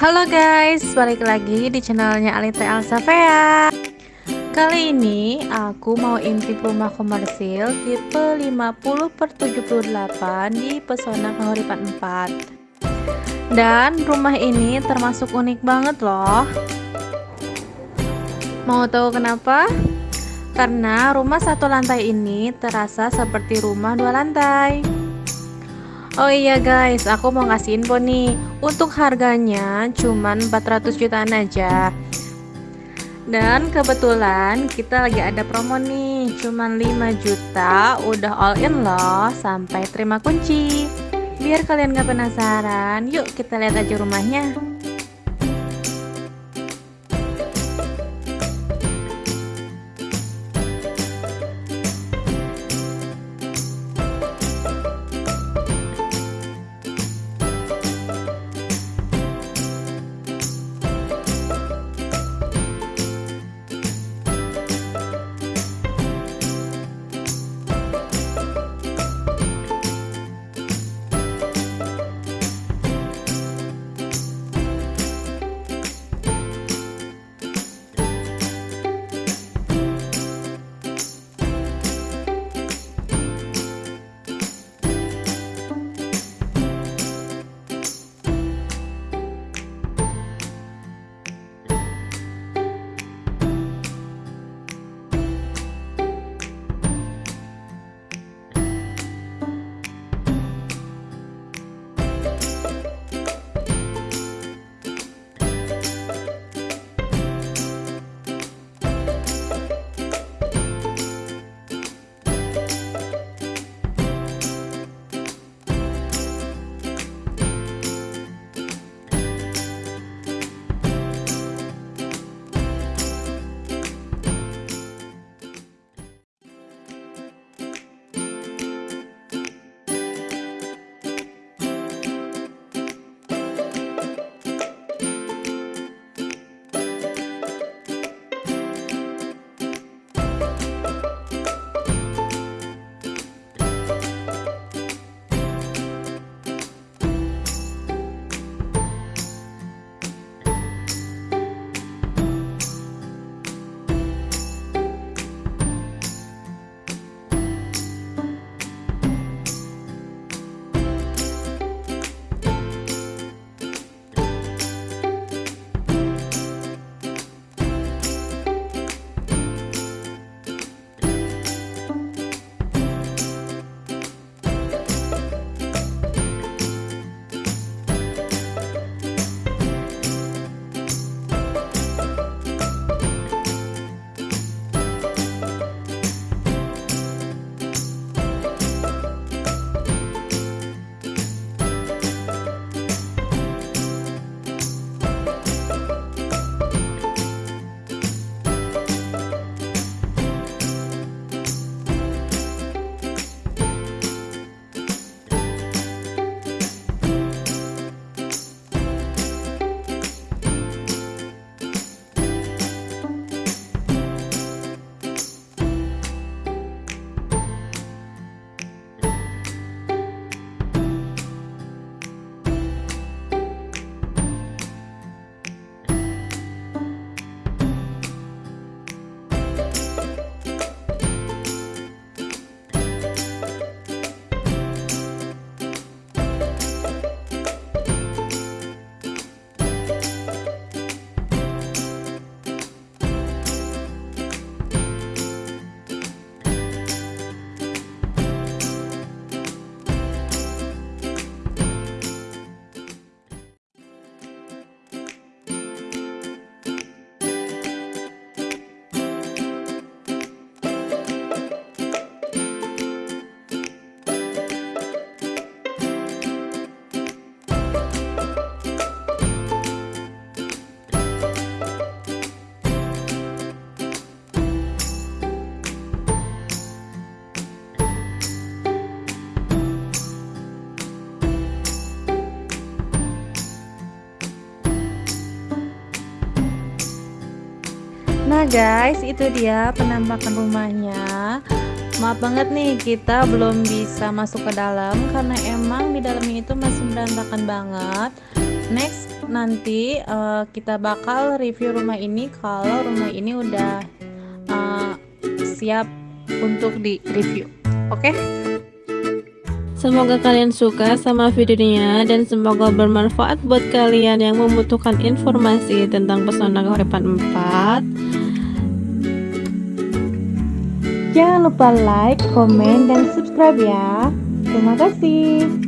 Halo guys, balik lagi di channelnya Alita Elsafea Kali ini aku mau intip rumah komersil tipe 50 per 78 di Pesona Kahuripan 4 Dan rumah ini termasuk unik banget loh. Mau tahu kenapa? Karena rumah satu lantai ini terasa seperti rumah dua lantai Oh iya guys, aku mau ngasih info nih. Untuk harganya cuman 400 jutaan aja. Dan kebetulan kita lagi ada promo nih. Cuman 5 juta udah all in loh Sampai terima kunci. Biar kalian gak penasaran Yuk kita lihat aja rumahnya Nah guys, itu dia penampakan rumahnya. Maaf banget nih kita belum bisa masuk ke dalam karena emang di dalamnya itu masih berantakan banget. Next nanti uh, kita bakal review rumah ini kalau rumah ini udah uh, siap untuk di review. Oke? Okay? Semoga kalian suka sama videonya dan semoga bermanfaat buat kalian yang membutuhkan informasi tentang pesona kehidupan 4. Jangan lupa like, komen, dan subscribe ya. Terima kasih.